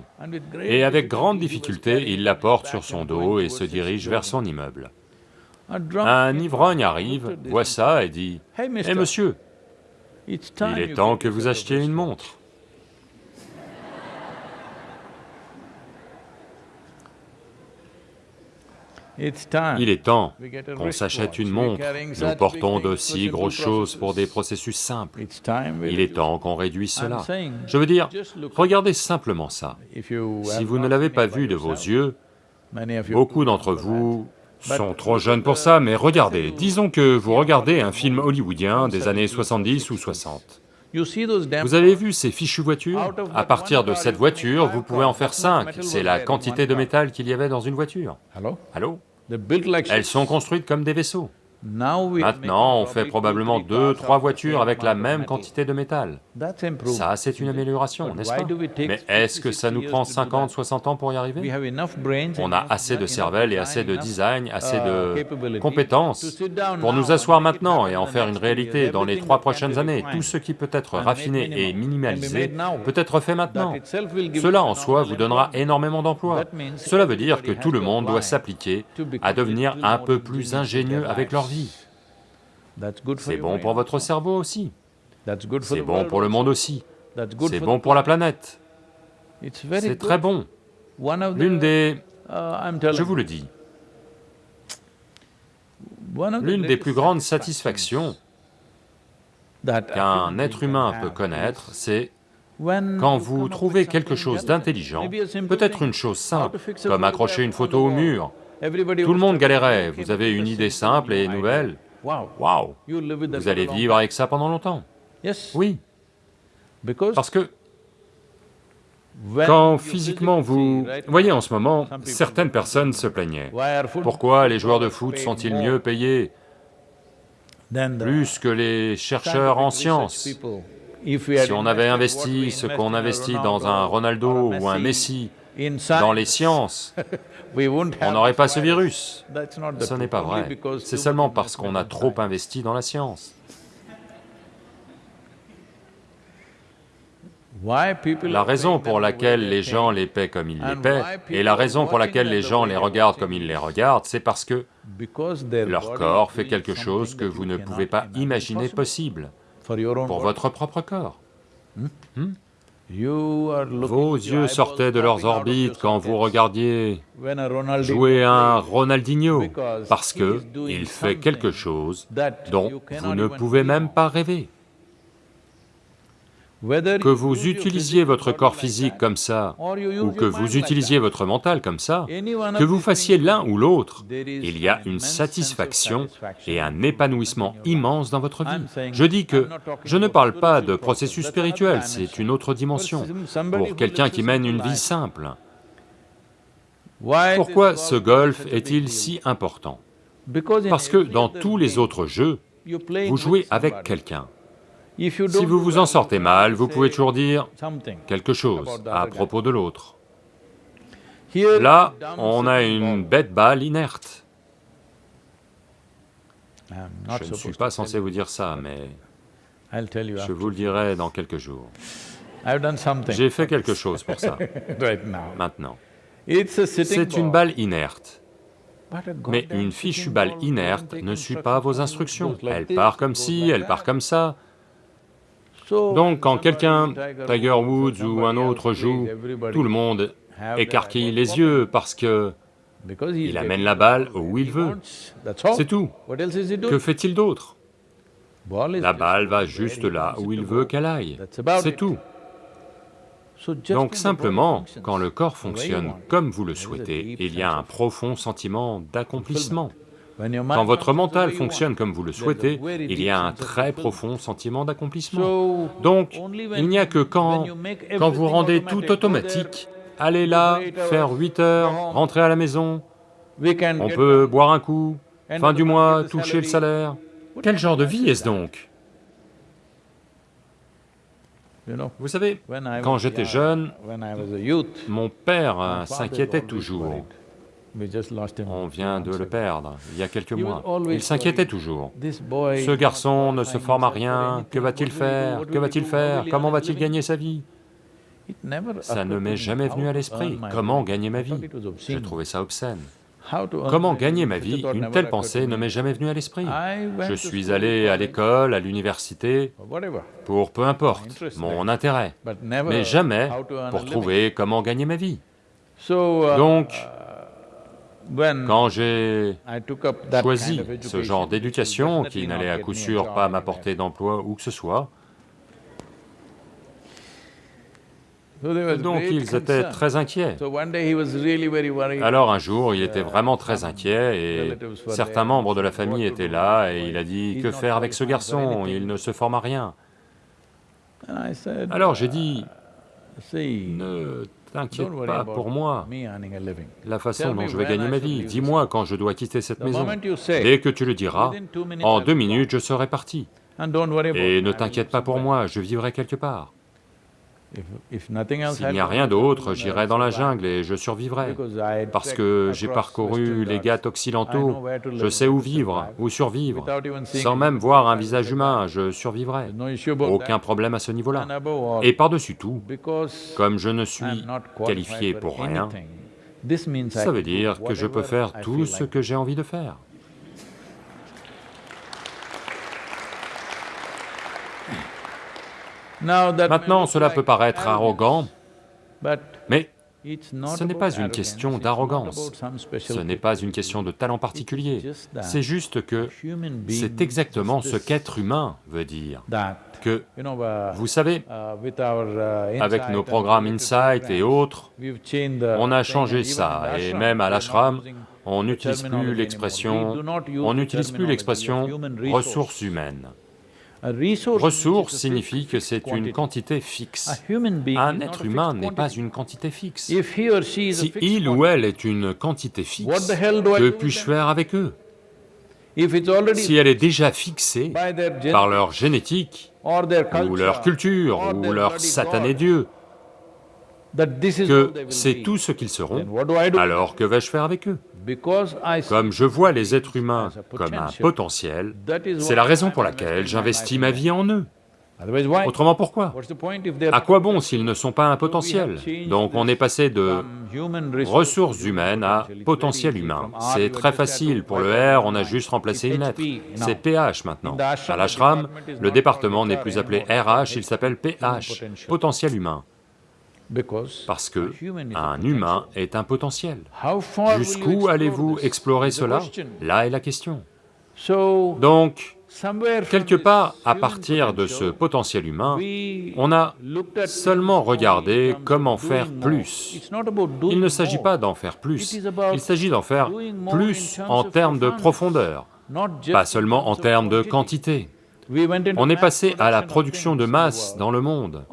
et avec grande difficulté, il la porte sur son dos et se dirige vers son immeuble. Un ivrogne arrive, voit ça et dit, « Hé monsieur, il est temps que vous achetiez une montre. Il est temps qu'on s'achète une montre. Nous portons de si grosses choses pour des processus simples. Il est temps qu'on réduise cela. Je veux dire, regardez simplement ça. Si vous ne l'avez pas vu de vos yeux, beaucoup d'entre vous sont trop jeunes pour ça, mais regardez, disons que vous regardez un film hollywoodien des années 70 ou 60. Vous avez vu ces fichues voitures? À partir de cette voiture, vous pouvez en faire cinq, c'est la quantité de métal qu'il y avait dans une voiture. Allô? Elles sont construites comme des vaisseaux. Maintenant, on fait probablement deux, trois voitures avec la même quantité de métal. Ça, c'est une amélioration, n'est-ce pas Mais est-ce que ça nous prend 50, 60 ans pour y arriver On a assez de cervelle et assez de design, assez de compétences pour nous asseoir maintenant et en faire une réalité dans les trois prochaines années. Tout ce qui peut être raffiné et minimalisé peut être fait maintenant. Cela en soi vous donnera énormément d'emplois. Cela veut dire que tout le monde doit s'appliquer à devenir un peu plus ingénieux avec leur vie. C'est bon pour votre cerveau aussi. C'est bon pour le monde aussi. C'est bon pour la planète. C'est très bon. L'une des... Uh, je vous le dis, l'une des plus grandes satisfactions qu'un être humain peut connaître, c'est quand vous trouvez quelque chose d'intelligent, peut-être une chose simple, comme accrocher une photo au mur, tout le monde galérait, vous avez une idée simple et nouvelle, waouh, vous allez vivre avec ça pendant longtemps. Oui, parce que quand physiquement vous... Voyez, en ce moment, certaines personnes se plaignaient. Pourquoi les joueurs de foot sont-ils mieux payés plus que les chercheurs en sciences Si on avait investi ce qu'on investit dans un Ronaldo ou un Messi dans les sciences, on n'aurait pas ce virus. Ce n'est pas vrai, c'est seulement parce qu'on a trop investi dans la science. La raison pour laquelle les gens les paient comme ils les paient, et la raison pour laquelle les gens les regardent comme ils les regardent, c'est parce que leur corps fait quelque chose que vous ne pouvez pas imaginer possible pour votre propre corps. Hmm? Hmm? Vos yeux sortaient de leurs orbites quand vous regardiez jouer un Ronaldinho, parce que il fait quelque chose dont vous ne pouvez même pas rêver. Que vous utilisiez votre corps physique comme ça, ou que vous utilisiez votre mental comme ça, que vous fassiez l'un ou l'autre, il y a une satisfaction et un épanouissement immense dans votre vie. Je dis que je ne parle pas de processus spirituel, c'est une autre dimension, pour quelqu'un qui mène une vie simple. Pourquoi ce golf est-il si important? Parce que dans tous les autres jeux, vous jouez avec quelqu'un. Si vous vous en sortez mal, vous pouvez toujours dire quelque chose à propos de l'autre. Là, on a une bête balle inerte. Je ne suis pas censé vous dire ça, mais je vous le dirai dans quelques jours. J'ai fait quelque chose pour ça, maintenant. C'est une balle inerte. Mais une fichue balle inerte ne suit pas vos instructions. Elle part comme ci, elle part comme ça, donc quand quelqu'un, Tiger Woods ou un autre joue, tout le monde écarquille les yeux parce que il amène la balle où il veut. C'est tout. Que fait-il d'autre? La balle va juste là où il veut qu'elle aille. C'est tout. Donc simplement, quand le corps fonctionne comme vous le souhaitez, il y a un profond sentiment d'accomplissement. Quand votre mental fonctionne comme vous le souhaitez, il y a un très profond sentiment d'accomplissement. Donc, il n'y a que quand, quand vous rendez tout automatique, allez là, faire 8 heures, rentrer à la maison, on peut boire un coup, fin du mois, toucher le salaire. Quel genre de vie est-ce donc? Vous savez, quand j'étais jeune, mon père s'inquiétait toujours. On vient de le perdre, il y a quelques mois. Il s'inquiétait toujours. Ce garçon ne se forme à rien, que va-t-il faire? Que va-t-il faire? Comment va-t-il gagner sa vie? Ça ne m'est jamais venu à l'esprit. Comment gagner ma vie? J'ai trouvé ça obscène. Comment gagner ma vie? Une telle pensée ne m'est jamais venue à l'esprit. Je suis allé à l'école, à l'université, pour peu importe, mon intérêt, mais jamais pour trouver comment gagner ma vie. Donc, quand j'ai choisi ce genre d'éducation qui n'allait à coup sûr pas m'apporter d'emploi ou que ce soit, donc ils étaient très inquiets. Alors un jour, il était vraiment très inquiet et certains membres de la famille étaient là et il a dit, que faire avec ce garçon, il ne se forme à rien. Alors j'ai dit, ne T'inquiète pas pour moi, la façon dont je vais gagner ma vie, dis-moi quand je dois quitter cette maison. Dès que tu le diras, en deux minutes je serai parti. Et ne t'inquiète pas pour moi, je vivrai quelque part. S'il n'y a rien d'autre, j'irai dans la jungle et je survivrai, parce que j'ai parcouru les Ghats occidentaux, je sais où vivre, où survivre, sans même voir un visage humain, je survivrai, aucun problème à ce niveau-là. Et par-dessus tout, comme je ne suis qualifié pour rien, ça veut dire que je peux faire tout ce que j'ai envie de faire. Maintenant, cela peut paraître arrogant, mais ce n'est pas une question d'arrogance, ce n'est pas une question de talent particulier, c'est juste que c'est exactement ce qu'être humain veut dire, que, vous savez, avec nos programmes Insight et autres, on a changé ça, et même à l'ashram, on n'utilise plus l'expression, on n'utilise plus l'expression ressources humaines. Ressource signifie que c'est une quantité fixe. Un être humain n'est pas une quantité fixe. Si il ou elle est une quantité fixe, que puis-je faire avec eux? Si elle est déjà fixée par leur génétique, ou leur culture, ou leur satané Dieu, que c'est tout ce qu'ils seront, alors que vais-je faire avec eux? Comme je vois les êtres humains comme un potentiel, c'est la raison pour laquelle j'investis ma vie en eux. Autrement pourquoi À quoi bon s'ils ne sont pas un potentiel Donc on est passé de ressources humaines à potentiel humain. C'est très facile, pour le R, on a juste remplacé une lettre. C'est PH maintenant. À l'ashram, le département n'est plus appelé RH, il s'appelle PH, potentiel humain. Parce que un humain est un potentiel. Jusqu'où allez-vous explorer cela? Là est la question. Donc, quelque part, à partir de ce potentiel humain, on a seulement regardé comment faire plus. Il ne s'agit pas d'en faire plus, il s'agit d'en faire plus en termes de profondeur, pas seulement en termes de quantité. On est passé à la production de masse dans le monde.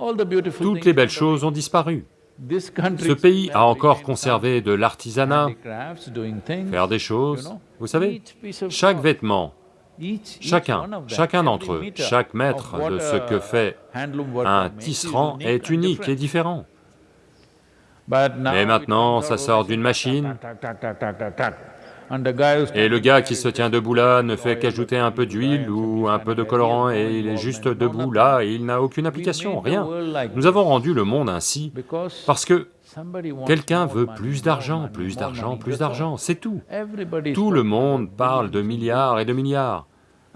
Toutes les belles choses ont disparu. Ce pays a encore conservé de l'artisanat, faire des choses, vous savez, chaque vêtement, chacun, chacun d'entre eux, chaque maître de ce que fait un tisserand est unique et différent. Mais maintenant, ça sort d'une machine, et le gars qui se tient debout là ne fait qu'ajouter un peu d'huile ou un peu de colorant et il est juste debout là et il n'a aucune application, rien. Nous avons rendu le monde ainsi parce que quelqu'un veut plus d'argent, plus d'argent, plus d'argent, c'est tout. Tout le monde parle de milliards et de milliards.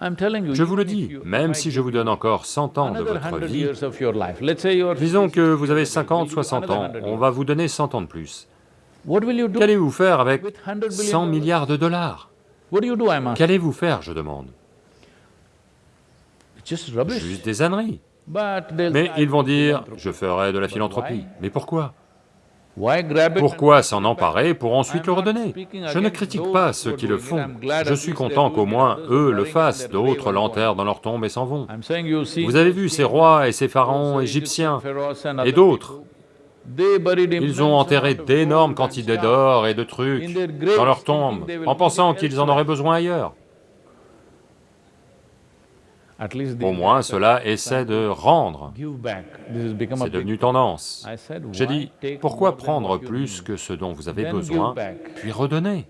Je vous le dis, même si je vous donne encore 100 ans de votre vie, disons que vous avez 50, 60 ans, on va vous donner 100 ans de plus. Qu'allez-vous faire avec 100 milliards de dollars? Qu'allez-vous faire, je demande? Juste des âneries. Mais ils vont dire, je ferai de la philanthropie. Mais pourquoi? Pourquoi s'en emparer pour ensuite le redonner? Je ne critique pas ceux qui le font, je suis content qu'au moins eux le fassent, d'autres l'enterrent dans leur tombe et s'en vont. Vous avez vu ces rois et ces pharaons égyptiens et d'autres, ils ont enterré d'énormes quantités d'or et de trucs dans leurs tombes, en pensant qu'ils en auraient besoin ailleurs. Au moins, cela essaie de rendre. C'est devenu tendance. J'ai dit, pourquoi prendre plus que ce dont vous avez besoin, puis redonner?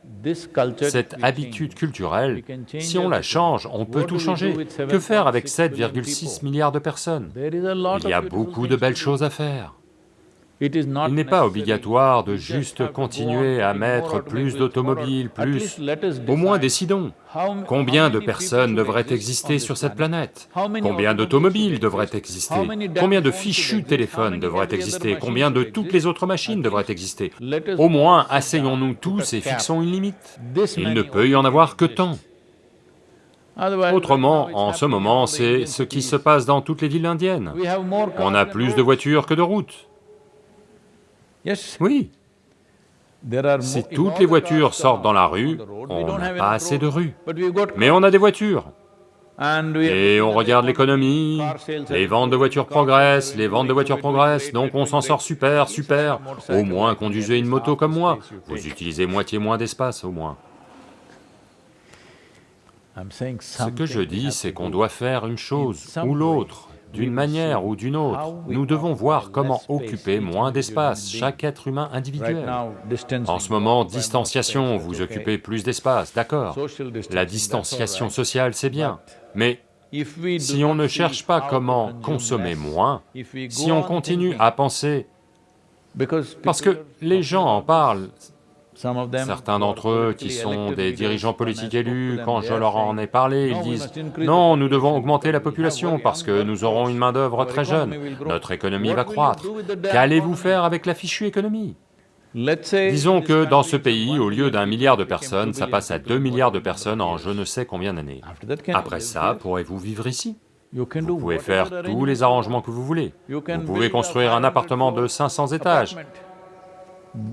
Cette habitude culturelle, si on la change, on peut tout changer. Que faire avec 7,6 milliards de personnes? Il y a beaucoup de belles choses à faire. Il n'est pas obligatoire de juste continuer à mettre plus d'automobiles, plus... Au moins décidons, combien de personnes devraient exister sur cette planète? Combien d'automobiles devraient exister? Combien de fichus téléphones devraient exister? Combien de toutes les autres machines devraient exister? Au moins, asseyons-nous tous et fixons une limite. Il ne peut y en avoir que tant. Autrement, en ce moment, c'est ce qui se passe dans toutes les villes indiennes. On a plus de voitures que de routes. Oui. Si toutes les voitures sortent dans la rue, on n'a pas assez de rues. Mais on a des voitures. Et on regarde l'économie, les ventes de voitures progressent, les ventes de voitures progressent, donc on s'en sort super, super. Au moins conduisez une moto comme moi, vous utilisez moitié moins d'espace au moins. Ce que je dis, c'est qu'on doit faire une chose ou l'autre, d'une manière ou d'une autre, nous devons voir comment occuper moins d'espace, chaque être humain individuel. En ce moment, distanciation, vous occupez plus d'espace, d'accord. La distanciation sociale, c'est bien, mais si on ne cherche pas comment consommer moins, si on continue à penser... Parce que les gens en parlent, Certains d'entre eux qui sont des dirigeants politiques élus, quand je leur en ai parlé, ils disent « Non, nous devons augmenter la population parce que nous aurons une main-d'œuvre très jeune, notre économie va croître. Qu'allez-vous faire avec la fichue économie ?» Disons que dans ce pays, au lieu d'un milliard de personnes, ça passe à deux milliards de personnes en je ne sais combien d'années. Après ça, pourrez-vous vivre ici? Vous pouvez faire tous les arrangements que vous voulez. Vous pouvez construire un appartement de 500 étages,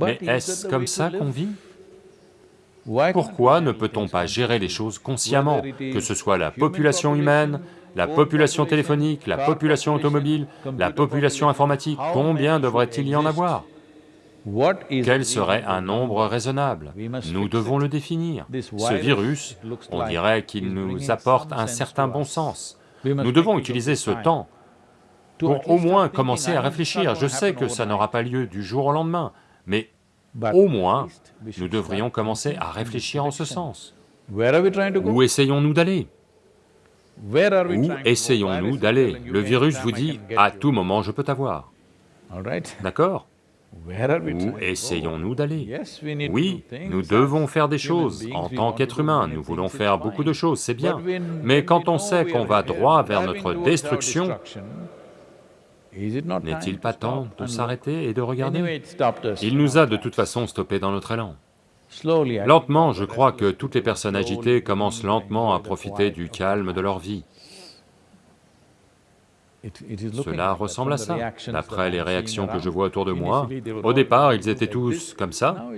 mais est-ce comme ça qu'on vit? Pourquoi ne peut-on pas gérer les choses consciemment, que ce soit la population humaine, la population téléphonique, la population automobile, la population informatique, combien devrait-il y en avoir? Quel serait un nombre raisonnable? Nous devons le définir. Ce virus, on dirait qu'il nous apporte un certain bon sens. Nous devons utiliser ce temps pour au moins commencer à réfléchir. Je sais que ça n'aura pas lieu du jour au lendemain, mais au moins, nous devrions commencer à réfléchir en ce sens. Où essayons-nous d'aller? Où essayons-nous d'aller? Le virus vous dit, à tout moment je peux t'avoir. D'accord? Où essayons-nous d'aller? Oui, nous devons faire des choses, en tant qu'être humain, nous voulons faire beaucoup de choses, c'est bien, mais quand on sait qu'on va droit vers notre destruction, n'est-il pas temps de s'arrêter et de regarder Il nous a de toute façon stoppés dans notre élan. Lentement, je crois que toutes les personnes agitées commencent lentement à profiter du calme de leur vie. Cela ressemble à ça, d'après les réactions que je vois autour de moi. Au départ, ils étaient tous comme ça,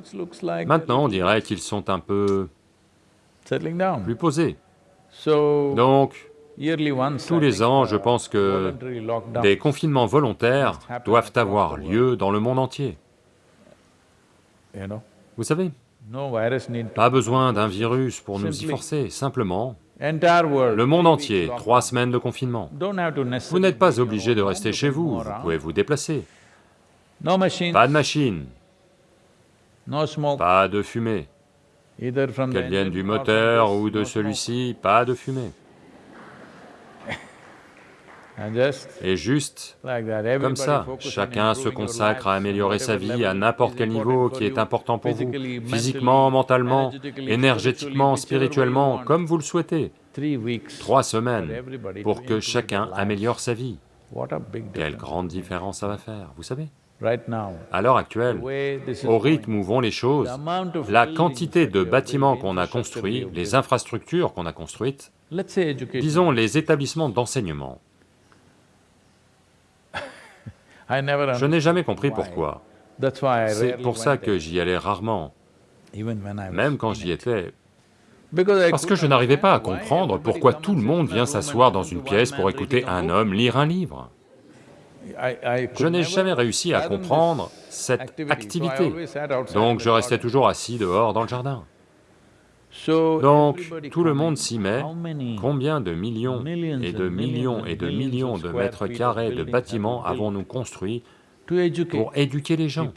maintenant on dirait qu'ils sont un peu plus posés. Donc, tous les ans, je pense que des confinements volontaires doivent avoir lieu dans le monde entier. Vous savez, pas besoin d'un virus pour nous y forcer, simplement le monde entier, trois semaines de confinement. Vous n'êtes pas obligé de rester chez vous, vous pouvez vous déplacer. Pas de machine, pas de fumée, qu'elle vienne du moteur ou de celui-ci, pas de fumée. Et juste. comme ça, chacun se consacre à améliorer sa vie à n'importe quel niveau qui est important pour vous, physiquement, mentalement, énergétiquement, spirituellement, comme vous le souhaitez. Trois semaines pour que chacun améliore sa vie. Quelle grande différence ça va faire, vous savez. À l'heure actuelle, au rythme où vont les choses, la quantité de bâtiments qu'on a construits, les infrastructures qu'on a construites, disons les établissements d'enseignement, je n'ai jamais compris pourquoi. C'est pour ça que j'y allais rarement, même quand j'y étais, parce que je n'arrivais pas à comprendre pourquoi tout le monde vient s'asseoir dans une pièce pour écouter un homme lire un livre. Je n'ai jamais réussi à comprendre cette activité, donc je restais toujours assis dehors dans le jardin. Donc, tout le monde s'y met, combien de millions et de millions et de millions de mètres carrés de bâtiments avons-nous construits pour éduquer les gens?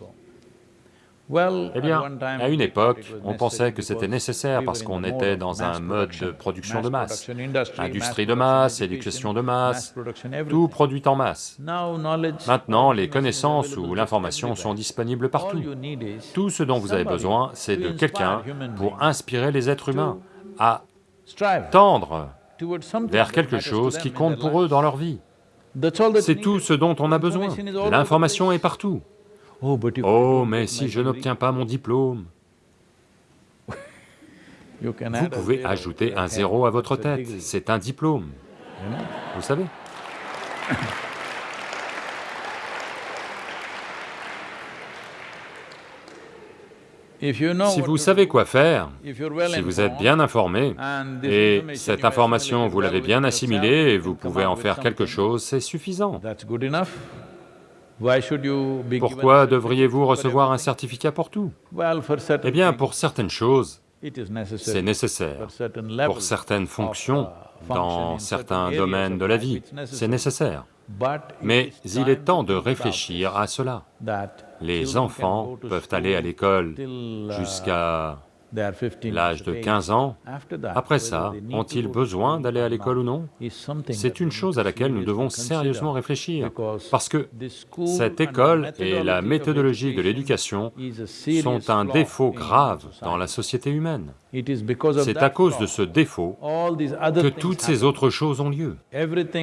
Eh bien, à une époque, on pensait que c'était nécessaire parce qu'on était dans un mode de production de masse, industrie de masse, éducation de masse, tout produit en masse. Maintenant, les connaissances ou l'information sont disponibles partout. Tout ce dont vous avez besoin, c'est de quelqu'un pour inspirer les êtres humains à tendre vers quelque chose qui compte pour eux dans leur vie. C'est tout ce dont on a besoin. L'information est partout. Oh, oh, mais si je n'obtiens pas mon diplôme, vous pouvez ajouter un zéro à votre tête, c'est un diplôme, vous savez. Si vous savez quoi faire, si vous êtes bien informé, et cette information vous l'avez bien assimilée et vous pouvez en faire quelque chose, c'est suffisant. Pourquoi devriez-vous recevoir un certificat pour tout? Eh bien, pour certaines choses, c'est nécessaire. Pour certaines fonctions, dans certains domaines de la vie, c'est nécessaire. Mais il est temps de réfléchir à cela. Les enfants peuvent aller à l'école jusqu'à l'âge de 15 ans, après ça, ont-ils besoin d'aller à l'école ou non? C'est une chose à laquelle nous devons sérieusement réfléchir, parce que cette école et la méthodologie de l'éducation sont un défaut grave dans la société humaine. C'est à cause de ce défaut que toutes ces autres choses ont lieu.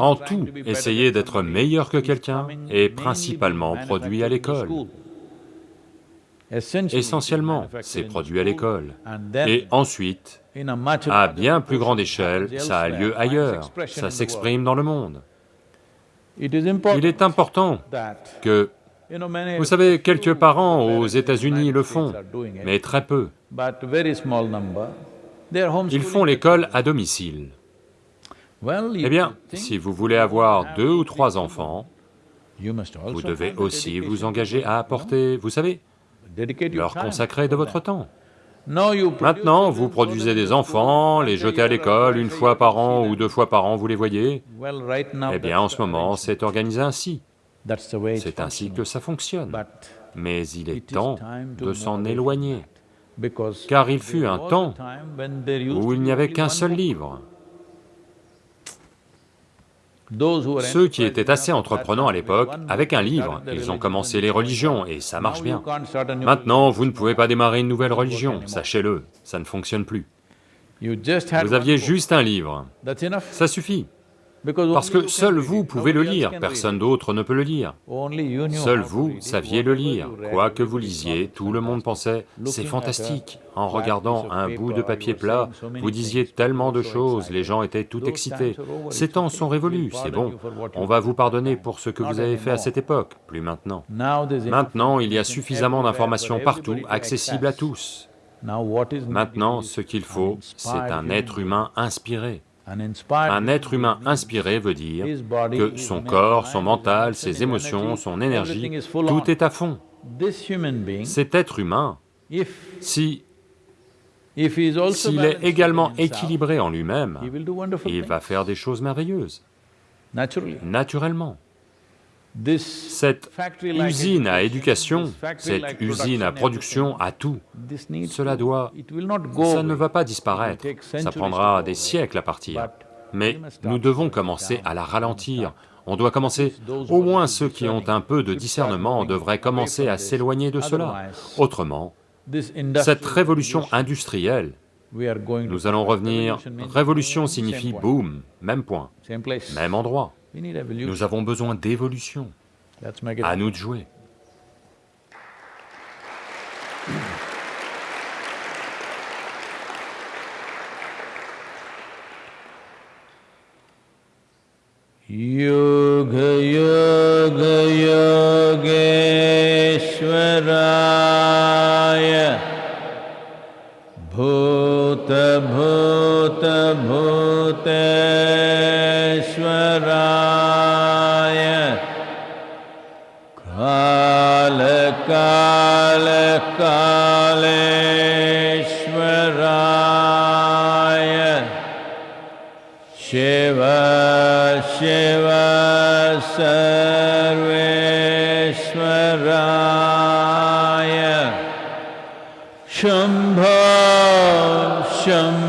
En tout, essayer d'être meilleur que quelqu'un est principalement produit à l'école. Essentiellement, c'est produit à l'école. Et ensuite, à bien plus grande échelle, ça a lieu ailleurs, ça s'exprime dans le monde. Il est important que... Vous savez, quelques parents aux États-Unis le font, mais très peu. Ils font l'école à domicile. Eh bien, si vous voulez avoir deux ou trois enfants, vous devez aussi vous engager à apporter, vous savez, leur consacrer de votre temps. Maintenant, vous produisez des enfants, les jetez à l'école une fois par an ou deux fois par an, vous les voyez Eh bien, en ce moment, c'est organisé ainsi. C'est ainsi que ça fonctionne. Mais il est temps de s'en éloigner, car il fut un temps où il n'y avait qu'un seul livre. Ceux qui étaient assez entreprenants à l'époque, avec un livre, ils ont commencé les religions, et ça marche bien. Maintenant, vous ne pouvez pas démarrer une nouvelle religion, sachez-le, ça ne fonctionne plus. Vous aviez juste un livre, ça suffit. Parce que seul vous pouvez le lire, personne d'autre ne peut le lire. Seul vous saviez le lire. Quoi que vous lisiez, tout le monde pensait, c'est fantastique. En regardant un bout de papier plat, vous disiez tellement de choses, les gens étaient tout excités. Ces temps sont révolus, c'est bon. On va vous pardonner pour ce que vous avez fait à cette époque, plus maintenant. Maintenant, il y a suffisamment d'informations partout, accessibles à tous. Maintenant, ce qu'il faut, c'est un être humain inspiré. Un être humain inspiré veut dire que son corps, son mental, ses émotions, son énergie, tout est à fond. Cet être humain, si s'il est également équilibré en lui-même, il va faire des choses merveilleuses, naturellement. Cette usine à éducation, cette usine à production, à tout, cela doit... ça ne va pas disparaître, ça prendra des siècles à partir. Mais nous devons commencer à la ralentir, on doit commencer, au moins ceux qui ont un peu de discernement devraient commencer à s'éloigner de cela. Autrement, cette révolution industrielle, nous allons revenir, révolution signifie boum, même point, même endroit. Nous avons besoin d'évolution. À nous de jouer. Yoga Yoga Yogeshwaraya Bhuta Bhuta Bhuteshwaraya कालकालकालराय शेव शिवेश्वर शम्भ शम्